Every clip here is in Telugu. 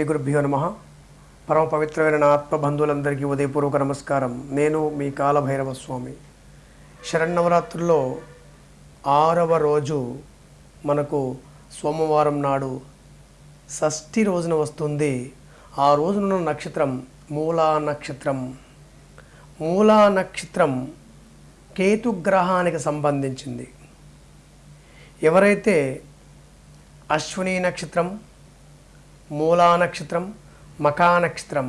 శ్రీ గురుభ్యో నమ. పరమ పవిత్రమైన నా ఆత్మబంధువులందరికీ ఉదయపూర్వక నమస్కారం. నేను మీ కాలభైరవ స్వామి. శరన్నవరాత్రుల్లో ఆరవ రోజు మనకు సోమవారం నాడు షష్ఠి రోజున వస్తుంది. ఆ రోజున నక్షత్రం మూలా నక్షత్రం. మూలా నక్షత్రం కేతుగ్రహానికి సంబంధించింది. ఎవరైతే అశ్విని నక్షత్రం మూలా నక్షత్రం మకా నక్షత్రం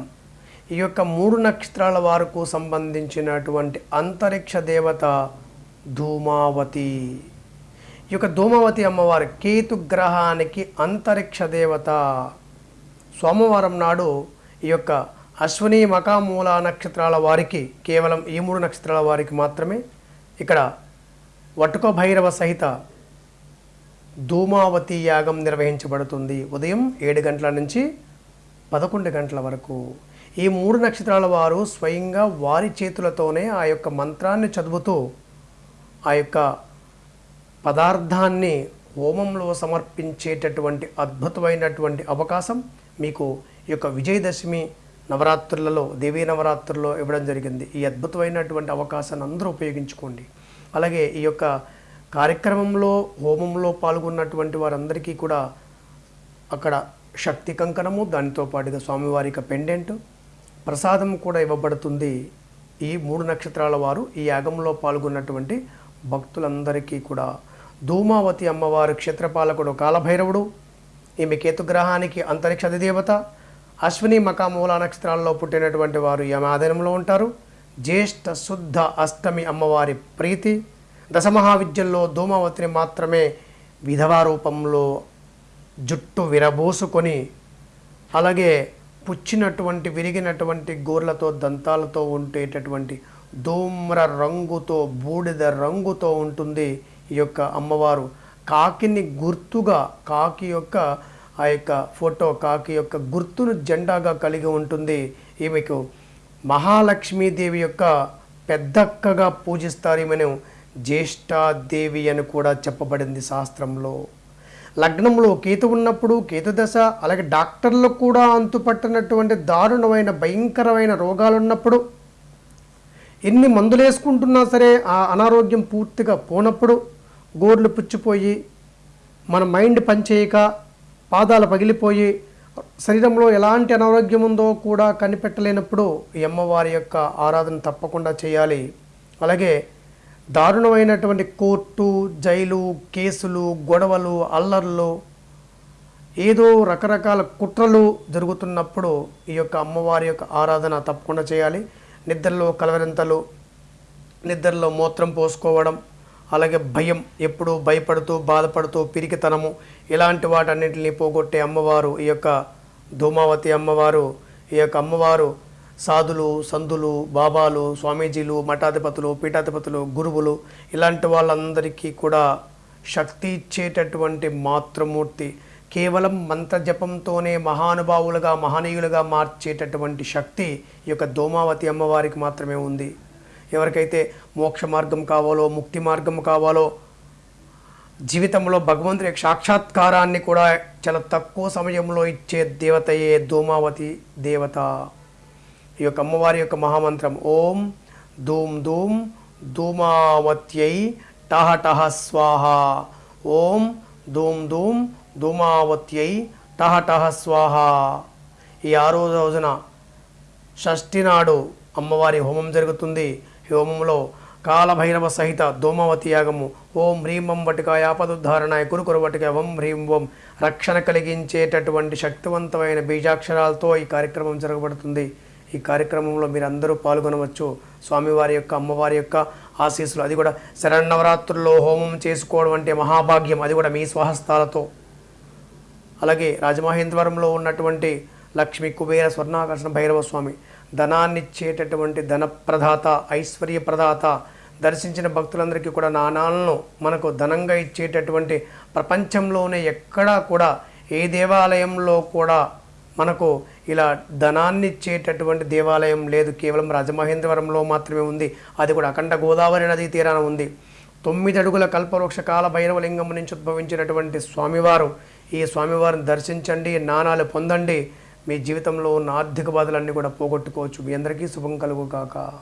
ఈ యొక్క మూడు నక్షత్రాల వారకు సంబంధించినటువంటి అంతరిక్ష దేవత ధూమావతి. ఈ యొక్క ధూమావతి అమ్మవారి కేతు గ్రహానికి అంతరిక్ష దేవత. సోమవారం నాడు ఈ యొక్క అశ్విని మకా మూలా నక్షత్రాల వారికి కేవలం ఈ మూడు నక్షత్రాల వారికి మాత్రమే ఇక్కడ వటుక భైరవ సహిత ధూమావతి యాగం నిర్వహించబడుతుంది. ఉదయం ఏడు గంటల నుంచి పదకొండు గంటల వరకు. ఈ మూడు నక్షత్రాల వారు స్వయంగా వారి చేతులతోనే ఆ యొక్క మంత్రాన్ని చదువుతూ ఆ యొక్క పదార్థాన్ని హోమంలో సమర్పించేటటువంటి అద్భుతమైనటువంటి అవకాశం మీకు ఈ యొక్క విజయదశమి నవరాత్రులలో దేవీ నవరాత్రుల్లో ఇవ్వడం జరిగింది. ఈ అద్భుతమైనటువంటి అవకాశాన్ని అందరూ ఉపయోగించుకోండి. అలాగే ఈ యొక్క కార్యక్రమంలో హోమంలో పాల్గొన్నటువంటి వారందరికీ కూడా అక్కడ శక్తి కంకణము దానితో పాటుగా స్వామివారి యొక్క పెండెంట్ ప్రసాదం కూడా ఇవ్వబడుతుంది ఈ మూడు నక్షత్రాల వారు. ఈ యాగంలో పాల్గొన్నటువంటి భక్తులందరికీ కూడా ధూమావతి అమ్మవారు క్షేత్రపాలకుడు కాలభైరవుడు ఈమె కేతుగ్రహానికి అంతరిక్ష అధిదేవత అశ్విని మకామూల నక్షత్రాల్లో పుట్టినటువంటి వారు ఈమె ఆధీనంలో ఉంటారు. జ్యేష్ఠ శుద్ధ అష్టమి అమ్మవారి ప్రీతి దశమహావిద్యల్లో ధూమావతిని మాత్రమే విధవా రూపంలో జుట్టు విరబోసుకొని అలాగే పుచ్చినటువంటి విరిగినటువంటి గోర్లతో దంతాలతో ఉండేటటువంటి ధూమ్ర రంగుతో బూడిద రంగుతో ఉంటుంది ఈ యొక్క అమ్మవారు. కాకిని గుర్తుగా కాకి యొక్క ఆ యొక్క ఫోటో కాకి యొక్క గుర్తును జెండాగా కలిగి ఉంటుంది ఈమెకు. మహాలక్ష్మీదేవి యొక్క పెద్దక్కగా పూజిస్తారు ఈమెను. జ్యేష్ఠాదేవి అని కూడా చెప్పబడింది శాస్త్రంలో. లగ్నంలో కేతు ఉన్నప్పుడు కేతుదశ అలాగే డాక్టర్లకు కూడా అంతుపట్టినటువంటి దారుణమైన భయంకరమైన రోగాలు ఉన్నప్పుడు ఎన్ని మందులు వేసుకుంటున్నా సరే ఆ అనారోగ్యం పూర్తిగా పోనప్పుడు గోర్లు పుచ్చిపోయి మన మైండ్ పనిచేయక పాదాలు పగిలిపోయి శరీరంలో ఎలాంటి అనారోగ్యం ఉందో కూడా కనిపెట్టలేనప్పుడు ఈ అమ్మవారి యొక్క ఆరాధన తప్పకుండా చేయాలి. అలాగే దారుణమైనటువంటి కోర్టు జైలు కేసులు గొడవలు అల్లర్లు ఏదో రకరకాల కుట్రలు జరుగుతున్నప్పుడు ఈ యొక్క అమ్మవారి యొక్క ఆరాధన తప్పకుండా చేయాలి. నిద్రలో కలవరింతలు నిద్రలో మూత్రం పోసుకోవడం అలాగే భయం ఎప్పుడూ భయపడుతూ బాధపడుతూ పిరికితనము ఇలాంటి వాటన్నిటిని పోగొట్టే అమ్మవారు ఈ యొక్క ధూమావతి అమ్మవారు ఈ యొక్క అమ్మవారు సాధులు సందులు బాబాలు స్వామీజీలు మఠాధిపతులు పీఠాధిపతులు గురువులు ఇలాంటి వాళ్ళందరికీ కూడా శక్తి ఇచ్చేటటువంటి మాతృమూర్తి కేవలం మంత్రజపంతోనే మహానుభావులుగా మహనీయులుగా మార్చేటటువంటి శక్తి ఈ యొక్క ధూమావతి అమ్మవారికి మాత్రమే ఉంది. ఎవరికైతే మోక్ష మార్గం కావాలో ముక్తి మార్గం కావాలో జీవితంలో భగవంతుడి సాక్షాత్కారాన్ని కూడా చాలా తక్కువ సమయంలో ఇచ్చే దేవతయే ధూమావతి దేవత. ఈ యొక్క అమ్మవారి యొక్క మహామంత్రం. ఓం ధూమ్ ధూమ్ ధూమావత్యై టహ టహ స్వాహ. ఓం ధూమ్ ధూమ్ ధూమావత్యై టహ టహ స్వాహ. ఈ ఆరో రోజున షష్ఠి నాడు అమ్మవారి హోమం జరుగుతుంది. ఈ హోమంలో కాలభైరవ సహిత ధూమవతి యాగము. ఓం హ్రీం వం వటికాయ ఆపదుద్ధారణాయ కురుకురు వటిక వం హ్రీం వం. రక్షణ కలిగించేటటువంటి శక్తివంతమైన బీజాక్షరాలతో ఈ కార్యక్రమం జరగబడుతుంది. ఈ కార్యక్రమంలో మీరు అందరూ పాల్గొనవచ్చు. స్వామివారి యొక్క అమ్మవారి యొక్క ఆశీస్సులు. అది కూడా శరణవరాత్రుల్లో హోమం చేసుకోవడం అంటే మహాభాగ్యం. అది కూడా మీ స్వహస్తాలతో. అలాగే రాజమహేంద్రవరంలో ఉన్నటువంటి లక్ష్మి కుబేర స్వర్ణాకర్షణ భైరవ స్వామి ధనాన్నిచ్చేటటువంటి ధన ప్రదాత ఐశ్వర్య ప్రదాత దర్శించిన భక్తులందరికీ కూడా నాణాలను మనకు ధనంగా ఇచ్చేటటువంటి ప్రపంచంలోనే ఎక్కడా కూడా ఏ దేవాలయంలో కూడా మనకు ఇలా ధనాన్ని ఇచ్చేటటువంటి దేవాలయం లేదు. కేవలం రాజమహేంద్రవరంలో మాత్రమే ఉంది. అది కూడా అఖండ గోదావరి నదీ తీరాన ఉంది. తొమ్మిది అడుగుల కల్పవృక్ష కాల భైరవలింగం నుంచి ఉద్భవించినటువంటి స్వామివారు ఈ స్వామివారిని దర్శించండి నాణాలు పొందండి. మీ జీవితంలో ఉన్న ఆర్థిక బాధలన్నీ కూడా పోగొట్టుకోవచ్చు. మీ అందరికీ శుభం కలుగు కాక